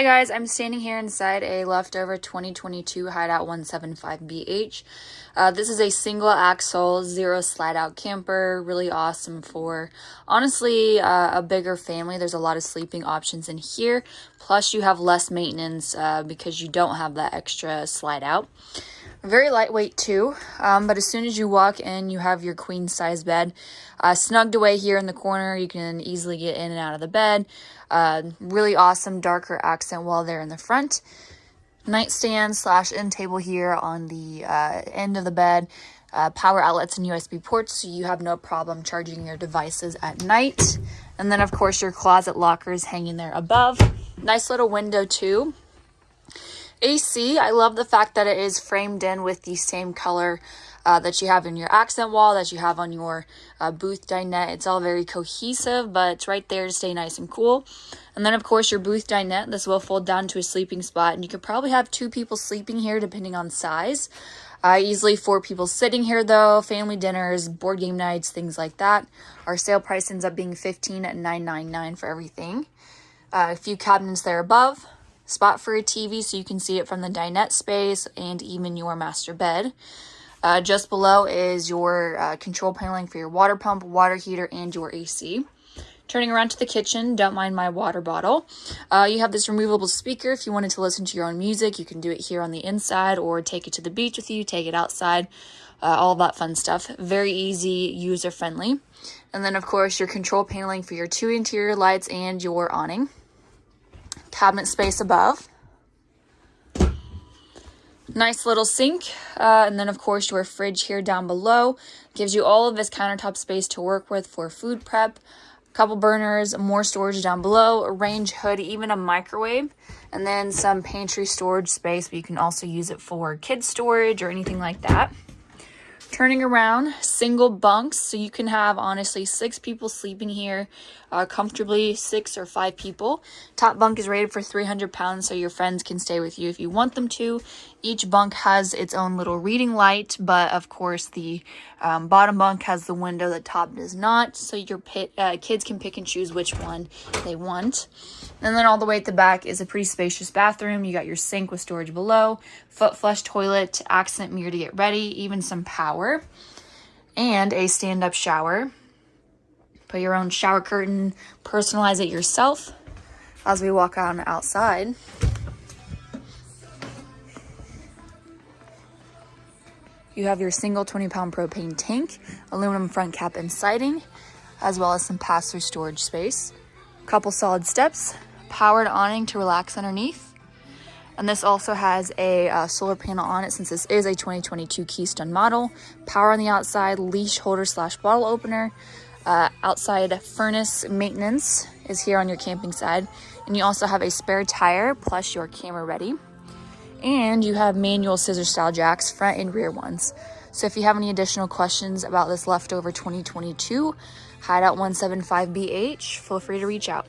Hi guys, I'm standing here inside a leftover 2022 Hideout 175BH. Uh, this is a single axle, zero slide out camper, really awesome for honestly uh, a bigger family. There's a lot of sleeping options in here, plus you have less maintenance uh, because you don't have that extra slide out. Very lightweight too, um, but as soon as you walk in, you have your queen size bed uh, snugged away here in the corner. You can easily get in and out of the bed. Uh, really awesome darker accent wall there in the front. Nightstand slash end table here on the uh, end of the bed. Uh, power outlets and USB ports so you have no problem charging your devices at night. And then of course your closet lockers hanging there above. Nice little window too. AC, I love the fact that it is framed in with the same color uh, that you have in your accent wall, that you have on your uh, booth dinette. It's all very cohesive, but it's right there to stay nice and cool. And then, of course, your booth dinette. This will fold down to a sleeping spot, and you could probably have two people sleeping here depending on size. Uh, easily four people sitting here, though. Family dinners, board game nights, things like that. Our sale price ends up being $15 at $9.99 for everything. Uh, a few cabinets there above spot for a TV so you can see it from the dinette space and even your master bed. Uh, just below is your uh, control paneling for your water pump, water heater, and your AC. Turning around to the kitchen, don't mind my water bottle. Uh, you have this removable speaker. If you wanted to listen to your own music, you can do it here on the inside or take it to the beach with you, take it outside, uh, all that fun stuff. Very easy, user-friendly. And then, of course, your control paneling for your two interior lights and your awning cabinet space above. Nice little sink, uh, and then of course your fridge here down below. Gives you all of this countertop space to work with for food prep. A couple burners, more storage down below, a range hood, even a microwave, and then some pantry storage space, but you can also use it for kids storage or anything like that. Turning around, single bunks, so you can have honestly six people sleeping here uh, comfortably, six or five people. Top bunk is rated for 300 pounds, so your friends can stay with you if you want them to. Each bunk has its own little reading light, but of course the um, bottom bunk has the window, the top does not, so your pit, uh, kids can pick and choose which one they want. And then all the way at the back is a pretty spacious bathroom. You got your sink with storage below, foot flush toilet, accent mirror to get ready, even some power, and a stand-up shower. Put your own shower curtain, personalize it yourself as we walk on outside. You have your single 20 pound propane tank, aluminum front cap and siding, as well as some pass-through storage space. Couple solid steps, powered awning to relax underneath. And this also has a uh, solar panel on it since this is a 2022 Keystone model. Power on the outside, leash holder slash bottle opener. Uh, outside furnace maintenance is here on your camping side. And you also have a spare tire plus your camera ready. And you have manual scissor style jacks, front and rear ones. So if you have any additional questions about this leftover 2022 Hideout 175BH, feel free to reach out.